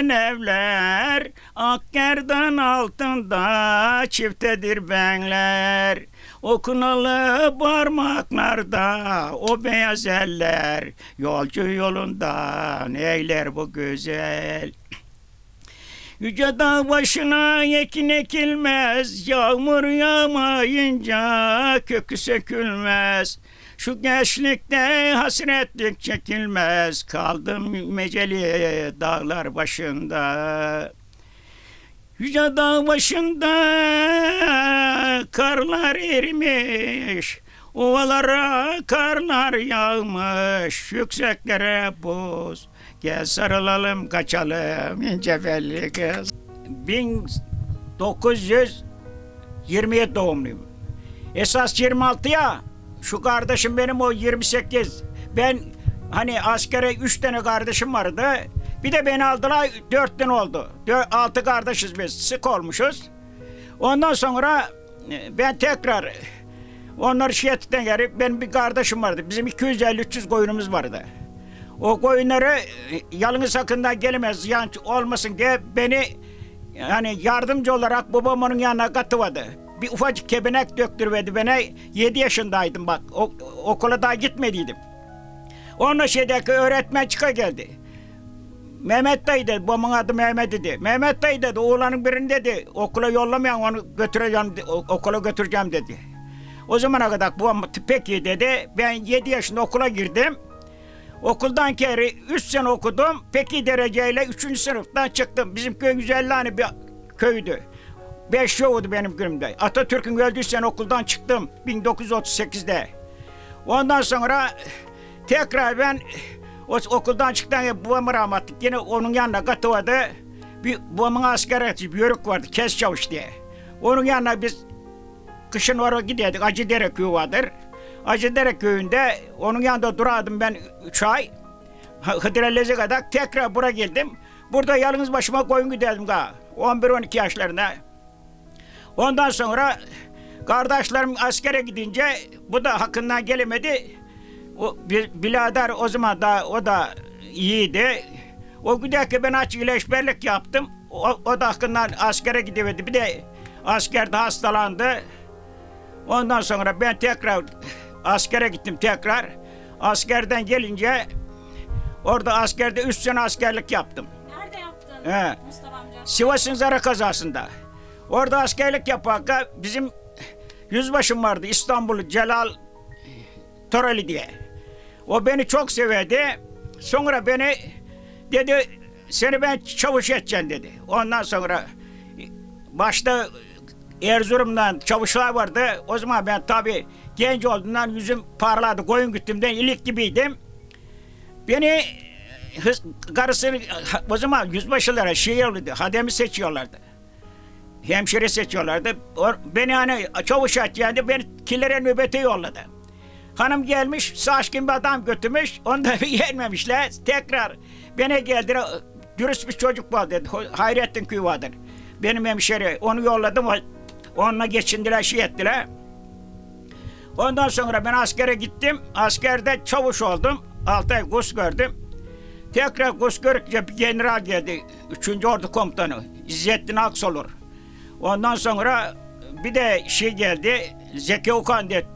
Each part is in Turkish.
dikilmeyen evler Akkerdan altında çiftedir benler Okunalı parmaklarda o beyaz eller Yolcu yolundan eyler bu güzel Yüce dağ başına ekin ekilmez, yağmur yağmayınca kökü sökülmez. Şu gençlikte hasretlik çekilmez, kaldım meceli dağlar başında. Yüce dağ başında karlar erimiş, ovalara karlar yağmış, yükseklere buz. Gel sarılalım kaçalım ince belli kız. 1927 doğumluyum. Esas 26 ya. Şu kardeşim benim o 28. Ben hani askere 3 tane kardeşim vardı. Bir de beni aldılar 4 tane oldu. 6 kardeşiz biz. Sık olmuşuz. Ondan sonra e, ben tekrar onlar şiyetten geri benim bir kardeşim vardı. Bizim 250-300 koyunumuz vardı. O koyunları e, yalnız sakından gelemez yan olmasın diye beni yani yardımcı olarak babam onun yanına katıvadı. Bir ufacık kebenek döktürmedi bana. 7 yaşındaydım bak. O, okula daha gitmediydim. Onunla şeydeki öğretmen çıka geldi. Mehmet dayı dedi, babamın adı Mehmet dedi. Mehmet dayı dedi, oğlanın birini dedi, okula yollamayan onu götüreceğim, okula götüreceğim dedi. O zamana kadar babam peki dedi, ben 7 yaşında okula girdim. Okuldan kere 3 sene okudum. Peki dereceyle 3. sınıftan çıktım. Bizim köy 150 hani bir köydü. 5 yoktu benim günümde. Atatürk'ün öldüğü sene okuldan çıktım 1938'de. Ondan sonra tekrar ben o, okuldan çıktıktan sonra babamı rahmetlik yine onun yanına katıvadı. Bir babamın asker bir yörük vardı kes çavuş diye. Onun yanına biz kışın oraya giderdik. Acıdere köyü vardır. Acıdere köyünde onun yanında durardım ben 3 ay. Hıdrelleze kadar tekrar buraya geldim. Burada yalnız başıma koyun giderdim ga. 11-12 yaşlarında. Ondan sonra kardeşlerim askere gidince bu da hakkından gelemedi. O bir birader o zaman da o da iyiydi. O giderken ben açık ileşberlik yaptım. O, o da hakkından askere gidemedi. Bir de askerde hastalandı. Ondan sonra ben tekrar askere gittim tekrar. Askerden gelince orada askerde üç sene askerlik yaptım. Nerede yaptın He. Mustafa amca? Sivas'ın Zara kazasında. Orada askerlik yaparken bizim yüzbaşım vardı İstanbul'u Celal Torali diye. O beni çok severdi. Sonra beni dedi seni ben çavuş edeceğim dedi. Ondan sonra başta Erzurum'dan çavuşlar vardı. O zaman ben tabii genç olduğundan yüzüm parladı. Koyun güttümden ilik gibiydim. Beni hız, karısını o zaman yüzbaşılara şey oluyordu. Hademi seçiyorlardı. Hemşire seçiyorlardı. Beni hani çavuş edeceğinde beni kilere nöbete yolladı. Hanım gelmiş, saçkin bir adam götürmüş. Onu da yenmemişler. Tekrar beni geldiler. Dürüst bir çocuk var dedi. Hayrettin köyü vardır. Benim hemşire. Onu yolladım. Onunla geçindiler, şey ettiler. Ondan sonra ben askere gittim. Askerde çavuş oldum. Altı ay kurs gördüm. Tekrar kurs görünce bir general geldi. Üçüncü Ordu Komutanı. İzzettin Aksolur. Ondan sonra bir de şey geldi. Zeki Okan diye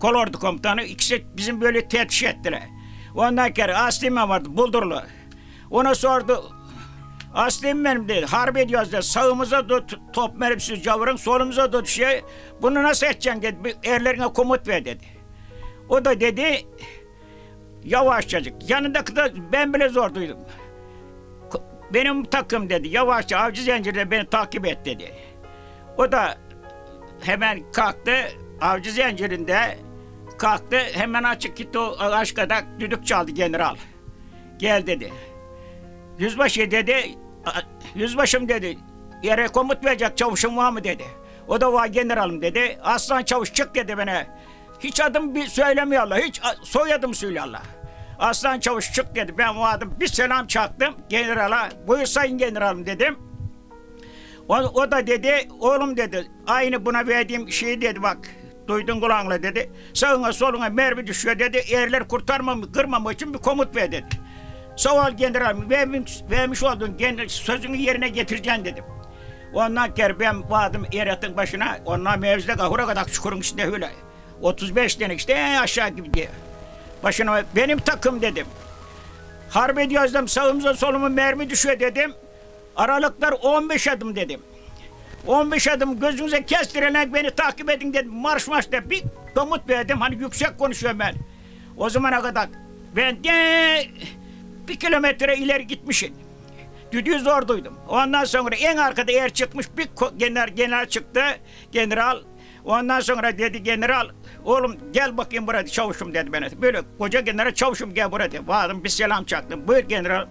kolordu komutanı. İkisi bizim böyle teftiş ettiler. Ondan sonra Aslı'm vardı Buldurlu. Ona sordu. Aslı'm benim dedi. Harp ediyoruz dedi. Sağımıza tut top mermisiz cavırın. Solumuza tut şey. Bunu nasıl edeceksin dedi. Erlerine komut ver dedi. O da dedi yavaşçacık. Yanındaki de ben bile zor duydum. Benim takım dedi. Yavaşça avcı zincirde beni takip et dedi. O da hemen kalktı. Avcı zincirinde kalktı. Hemen açık gitti o aşkada düdük çaldı general. Gel dedi. Yüzbaşı dedi. "A- Yüzbaşım dedi. Yere komut verecek çavuşum var mı dedi. O da var generalım dedi. Aslan çavuş çık dedi bana. Hiç adım bir söylemiyorlar. Hiç soyadım söylüyorlar. Aslan çavuş çık dedi. Ben vardım. Bir selam çaktım generala. Buyur sayın generalım dedim. O, o da dedi, oğlum dedi, aynı buna verdiğim şey dedi bak, duydun kulağınla dedi. Sağına soluna mermi düşüyor dedi, erler kurtarmam, kırmam için bir komut ver dedi. Sağ ol general. Vermiş, vermiş olduğun gen- sözünü yerine getireceksin dedim. Ondan kere ben vardım eratın başına. Ondan mevzide kahura kadar çukurun içinde öyle. 35 tane işte aşağı gibi diye. Başına benim takım dedim. Harp ediyoruz. Sağımıza soluma mermi düşüyor dedim. Aralıklar 15 adım dedim. 15 adım gözünüze kestirenek beni takip edin dedim. Marş marş de bir komut verdim. Hani yüksek konuşuyorum ben. O zamana kadar ben de bir kilometre ileri gitmişim. Düdüğü zor duydum. Ondan sonra en arkada yer çıkmış bir general, general çıktı. General. Ondan sonra dedi general oğlum gel bakayım buraya çavuşum dedi bana. Böyle koca general çavuşum gel buraya dedi. Vardım bir selam çaktım. Buyur general.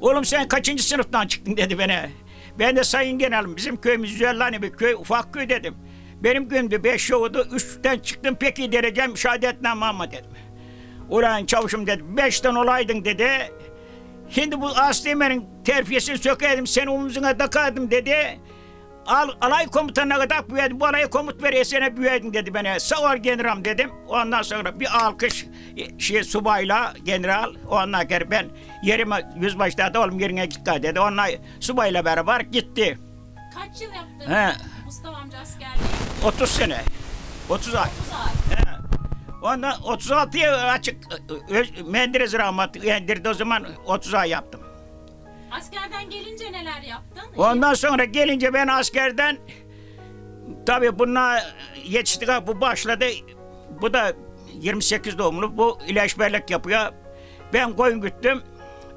Oğlum sen kaçıncı sınıftan çıktın dedi bana. Ben de sayın generalim bizim köyümüz Züellani bir köy ufak köy dedim. Benim köyümde beş yoğurdu üçten çıktım peki derecem şehadetname ama dedim. Ulan çavuşum dedi beşten olaydın dedi. Şimdi bu Aslime'nin terfiyesini sökerdim seni omuzuna takardım dedi. Al, alay komutanına kadar büyüdüm. Bu alaya komut ver esene büyüdün dedi bana. Sağ ol general dedim. Ondan sonra bir alkış e, şey subayla general. Ondan sonra ben yerime yüzbaşta da oğlum yerine git dedi. Onunla subayla beraber gitti. Kaç yıl yaptın He. Mustafa amca askerliği? 30 sene. 30 ay. 30 ay. He. Ondan 36'ya açık ö- ö- Menderes rahmetli yendirdi o zaman 30 ay yaptım. Askerden gelince neler yaptın? Ondan sonra gelince ben askerden tabii bununla yetiştik bu başladı. Bu da 28 doğumlu. Bu ilaçberlik yapıyor. Ben koyun güttüm.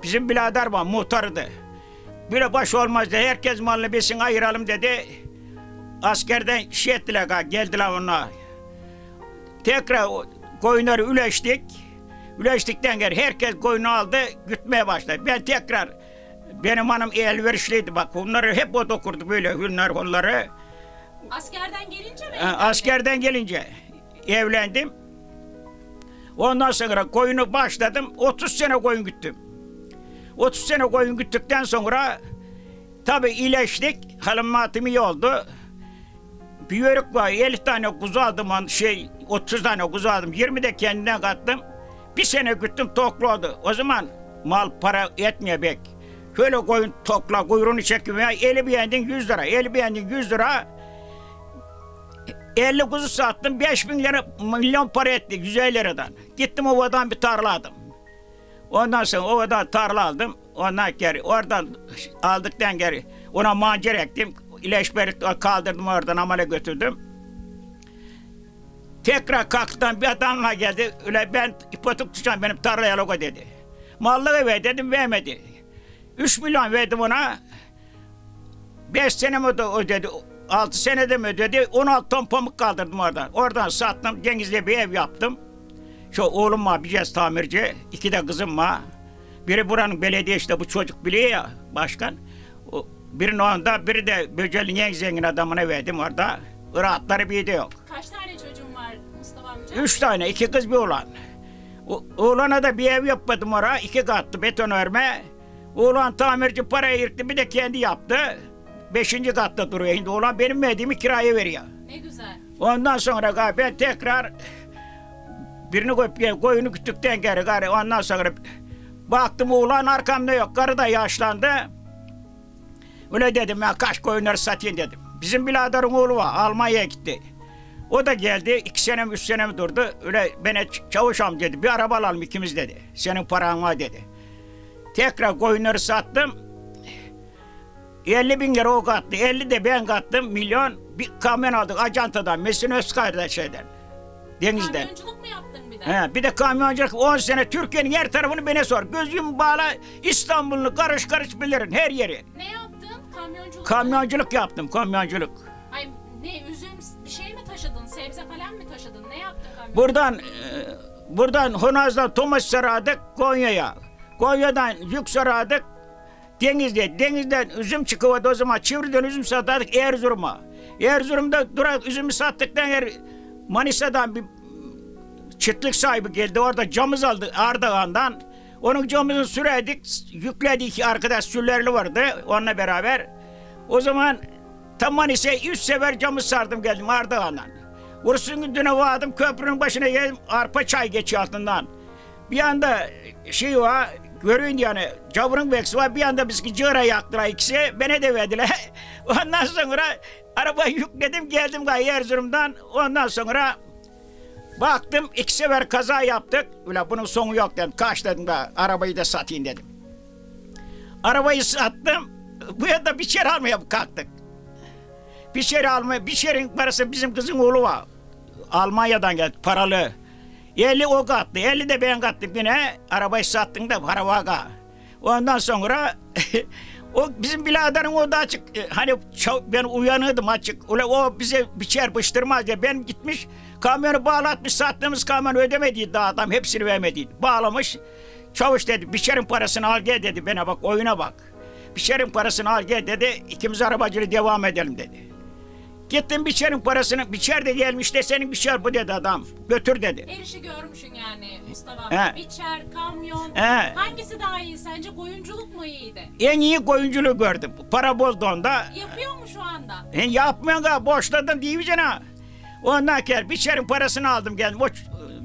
Bizim birader var muhtarıydı. Böyle baş olmaz dedi. Herkes malını besin ayıralım dedi. Askerden şey ettiler geldiler onlar. Tekrar koyunları üleştik. Üleştikten sonra herkes koyunu aldı, gütmeye başladı. Ben tekrar, benim hanım elverişliydi bak. Bunları hep o dokurdu böyle hünler onları. Askerden gelince mi? Ha? Askerden gelince evlendim. Ondan sonra koyunu başladım. 30 sene koyun güttüm. 30 sene koyun güttükten sonra tabi iyileştik. Halim matım iyi oldu. Bir yörük var. 50 tane kuzu aldım. Şey, 30 tane kuzu aldım. 20 de kendine kattım. Bir sene güttüm toklu oldu. O zaman mal para etmiyor bek. Şöyle koyun tokla kuyruğunu çekiyor. Ya, eli beğendin 100 lira. Eli beğendin 100 lira. 50 kuzu sattım 5 bin lira milyon para etti 150 liradan. Gittim ovadan bir tarla aldım. Ondan sonra ovadan tarla aldım. Ondan geri oradan aldıktan geri ona mancar ektim. İleşberi kaldırdım oradan amele götürdüm. Tekrar kalktan bir adamla geldi. Öyle ben ipotek tutacağım benim tarlaya logo dedi. Mallığı ver dedim vermedi. 3 milyon verdim ona. 5 sene mi öde- ödedi? 6 senede mi ödedi? 16 ton pamuk kaldırdım oradan. Oradan sattım. Denizli'de bir ev yaptım. Şu oğlum var bir tamirci. iki de kızım var. Biri buranın belediye işte bu çocuk biliyor ya başkan. O, onda biri de Böcel'in en zengin adamına verdim orada. Rahatları bir de yok. Kaç tane çocuğun var Mustafa amca? Üç tane, iki kız bir oğlan. O, oğlana da bir ev yapmadım oraya, iki katlı beton örme. Oğlan tamirci parayı yırttı, bir de kendi yaptı. Beşinci katta duruyor şimdi. Oğlan benim verdiğimi kiraya veriyor. Ne güzel. Ondan sonra ben tekrar birini koyup koyunu küttükten geri gari ondan sonra baktım oğlan arkamda yok. Karı da yaşlandı. Öyle dedim ya kaç koyunları satayım dedim. Bizim biraderin oğlu var Almanya'ya gitti. O da geldi iki sene mi üç sene mi durdu. Öyle bana çavuş amca dedi bir araba alalım ikimiz dedi. Senin paran var dedi. Tekrar koyunları sattım. 50 bin lira o kattı. 50 de ben kattım. Milyon bir kamyon aldık Acanta'dan. Mesin Özkay'dan şeyden. Denizden. Kamyonculuk mu yaptın bir de? He, bir de kamyonculuk 10 sene Türkiye'nin her tarafını bana sor. Gözüm bağla İstanbul'u karış karış bilirim her yeri. Ne yaptın? Kamyonculuk. Kamyonculuk yaptım kamyonculuk. Ay ne üzüm bir şey mi taşıdın? Sebze falan mı taşıdın? Ne yaptın kamyon? Buradan e, buradan Honaz'dan Tomaş saradık Konya'ya. Konya'dan yük saradık Denizli'ye. Denizden üzüm çıkıyordu o zaman. Çivri'den üzüm satardık Erzurum'a. Erzurum'da durak üzümü sattıktan yer Manisa'dan bir çiftlik sahibi geldi. Orada camız aldı Ardahan'dan. Onun camını sürerdik. Yükledik arkadaş süllerli vardı onunla beraber. O zaman tam Manisa'ya üç sefer camı sardım geldim Ardahan'dan. Ursun düne vardım köprünün başına geldim arpa çay geçiyor altından. Bir anda şey var görün yani cavrun beksi var bir anda biz cığıra yaktılar ikisi beni de verdiler. Ondan sonra arabayı yükledim geldim gayet Erzurum'dan ondan sonra baktım iki sefer kaza yaptık. Ulan bunun sonu yok dedim. Kaç dedim da arabayı da satayım dedim. Arabayı sattım. Bu yanda bir şer almaya kalktık. Bir şer almaya, bir şerin parası bizim kızın oğlu var. Almanya'dan geldi paralı. 50 o kattı, 50 de ben kattım yine. Arabayı sattım da para vaka. Ondan sonra o bizim biraderin o da açık. e, Hani ben uyanırdım açık. Ula o bize bir çarpıştırmaz diye. Ben gitmiş kamyonu bağlatmış sattığımız kamyonu ödemediydi daha adam hepsini vermediydi. Bağlamış. Çavuş dedi biçerin parasını al gel dedi bana bak oyuna bak. Biçerin parasını al gel dedi ikimiz arabacılığı devam edelim dedi. Gittim biçerin parasını biçer de gelmiş de senin biçer bu dedi adam. Götür dedi. Her işi görmüşsün yani Mustafa He. amca. Biçer, kamyon. He. Hangisi daha iyi sence? Koyunculuk mu iyiydi? En iyi koyunculuğu gördüm. Para boldu onda. Yapıyor mu şu anda? E, yapmıyorsun ha boşladın diyeceksin ha. Ondan gel biçerin parasını aldım geldim. O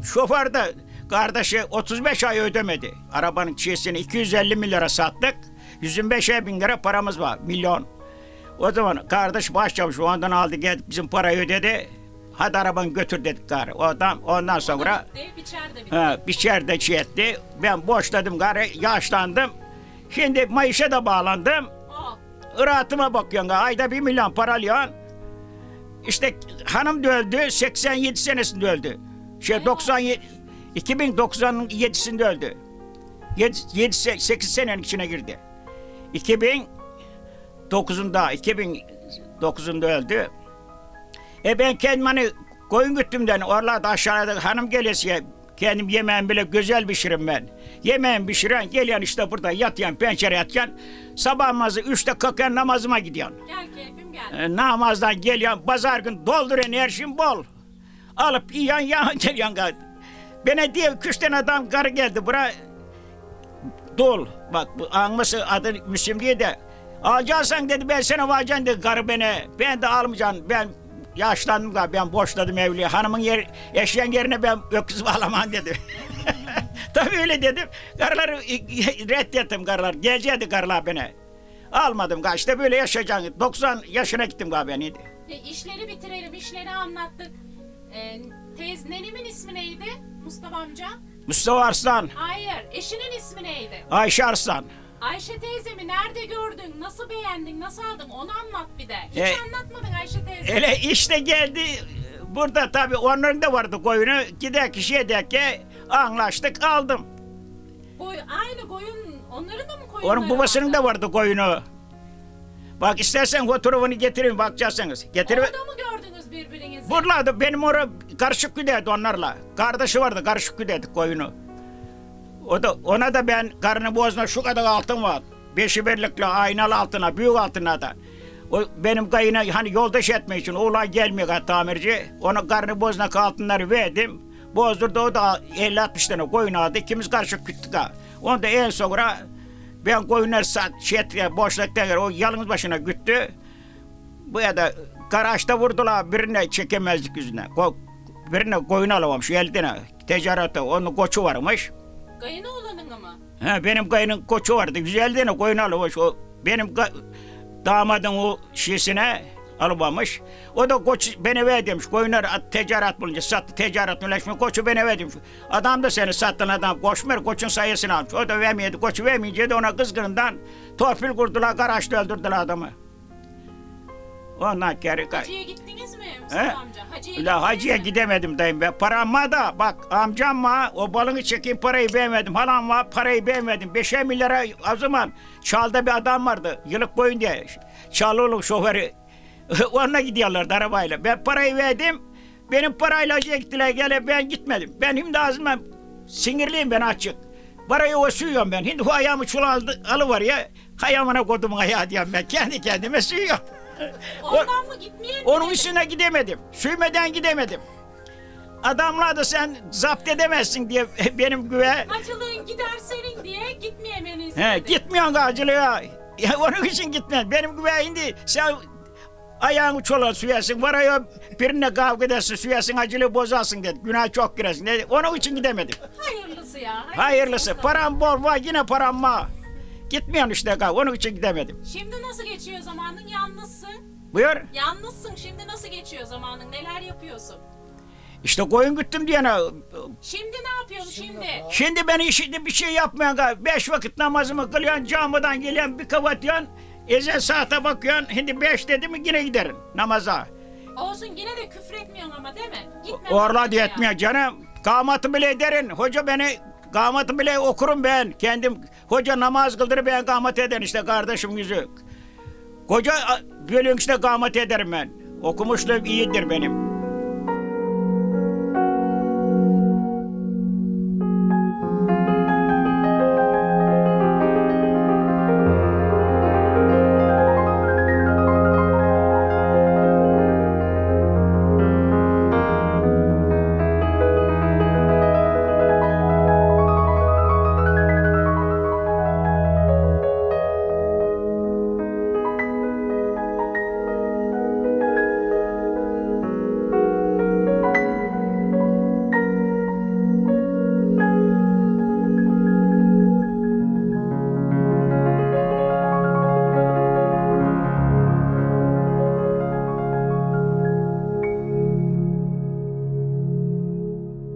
şoför de kardeşi 35 ay ödemedi. Arabanın çiğsini 250 milyara sattık. 125 bin lira paramız var. Milyon. O zaman kardeş başçavuş ondan aldı geldi bizim parayı ödedi. Hadi arabanı götür dedik gari. O adam ondan sonra Bitti, biçer de çiğ etti. Ben boşladım gari yaşlandım. Şimdi mayışa da bağlandım. Oh, Rahatıma bakıyorsun. Ayda bir milyon para alıyorsun. İşte hanım da öldü. 87 senesinde öldü. Şey 97 2097'sinde öldü. 7, 7 8 senenin içine girdi. 2009'unda 2009'unda öldü. E ben kendim hani koyun güttümden oralarda aşağıda hanım gelesiye kendim yemeğimi bile güzel pişiririm ben. Yemeğimi pişiren geliyorsun işte burada yatıyorsun pencere yatıyorsun. Sabah namazı üçte kalkıyorsun namazıma gidiyorsun. gel keyfim gel. E, namazdan geliyorsun pazar gün doldur enerjin bol. Alıp yiyorsun yan geliyorsun. Bana diye üç tane adam karı geldi buraya. Dol. Bak bu anması adı Müslüm diye de. Alacaksan dedi ben sana vereceğim dedi karı beni. Ben de almayacağım. Ben yaşlandım galiba ben boşladım evliliği. Hanımın yer, yaşayan yerine ben öküz bağlamam dedi. Tabii öyle dedim. Karıları reddettim karılar. Gelecekti karılar beni. Almadım galiba. İşte böyle yaşayacaksın. 90 yaşına gittim galiba neydi? E, işleri bitirelim, işleri anlattık. E, teyz nenemin ismi neydi Mustafa amca? Mustafa Arslan, Hayır, eşinin ismi neydi? Ayşe Arslan. Ayşe teyzemi nerede gördün, nasıl beğendin, nasıl aldın onu anlat bir de. Hiç E, anlatmadın Ayşe teyze. Hele işte geldi. Burada tabii onların da vardı koyunu. Gider ki şey der ki anlaştık aldım. Boy, aynı koyun, onların da mı koyunları Onun babasının da vardı koyunu. Bak istersen fotoğrafını getireyim bakacaksınız. Getirip Orada mı gördünüz birbirinizi? Buralarda benim orada karışık güderdi onlarla. Kardeşi vardı karışık güderdi koyunu. O da ona da ben karnı boğazına şu kadar altın var. Beşi birlikle aynalı altına, büyük altına da. O benim kayına hani yoldaş etmek için oğlan gelmiyor tamirci. Ona karnı boğazına altınları verdim. Bozdurdu o da 50-60 tane koyun aldı. İkimiz karışık güttük ha. Onu da en sonra ben koyunları sat, şey boşlukta yer, o yalnız başına güttü. Bu ya da garaçta vurdular birine çekemezdik yüzüne. Birine koyun alamamış eldine. Ticarette onun koçu varmış. Kayın oğlanın mı? Ha, benim kayının koçu vardı. 150 tane koyun almış. O benim damadın o şişine almamış. O da koç beni ver demiş. Koyunlar ticaret bulunca sattı. Ticaret ulaşmış. Koçu beni ver demiş. Adam da seni sattın adam. Koşmuyor. Koçun sayısını almış. O da vermeyedi. Koçu vermeyince de ona kızgınından torpil kurdular. Garaçta öldürdüler adamı. Ondan geri kay. Hacı'ya gittiniz mi Mustafa He? amca? Hacı'ya La hacıya mi? gidemedim dayım be. Param var da bak amcam var. O balını çekeyim parayı beğenmedim. Halam var parayı beğenmedim. Beşer milyara o zaman Çal'da bir adam vardı. Yılık boyun diye. Çalıoğlu şoförü. Onunla gidiyorlardı arabayla. Ben parayı verdim. Benim parayla hacıya gittiler. Gele ben gitmedim. Ben şimdi ağzıma sinirliyim ben açık. Parayı o suyuyorum ben. Şimdi o ayağımı çulaldı alıvar ya. Ayağımına kodumun ayağı diyorum ben. Kendi kendime suyuyorum. Ondan mı gitmeye mi Onun üstüne gidemedim. Süymeden gidemedim. Adamlar da sen zapt edemezsin diye benim güve. Hacılığın gider senin diye gitmeyemeni He, istedi. gitmiyorsun acılığa. Ya onun için gitmez. Benim güve indi. Sen Ayağını çola süyesin. Var ya birine kavga edersin süyesin acılı bozarsın dedi. Günah çok girersin dedi. Onun için gidemedim. Hayırlısı ya. Hayırlısı. olsun. Param bol var yine param var. Gitmiyorsun işte kav. Onun için gidemedim. Şimdi nasıl geçiyor zamanın? Yalnızsın. Buyur. Yalnızsın. Şimdi nasıl geçiyor zamanın? Neler yapıyorsun? İşte koyun güttüm diyene. Şimdi ne yapıyorsun şimdi? Şimdi ben işinde bir şey yapmayan kav. Beş vakit namazımı kılıyorsun. Camiden geliyorsun bir kavatıyorsun. Ezel saate bakıyorsun. Şimdi beş dedi mi yine giderim namaza. Olsun yine de küfür etmiyorsun ama değil mi? Gitme. Orla diye etmiyor canım. Kamatı bile ederin. Hoca beni kamatı bile okurum ben. Kendim hoca namaz kıldırır ben kamat ederim işte kardeşim yüzü. Koca bölüm işte kamat ederim ben. Okumuşluğum iyidir benim.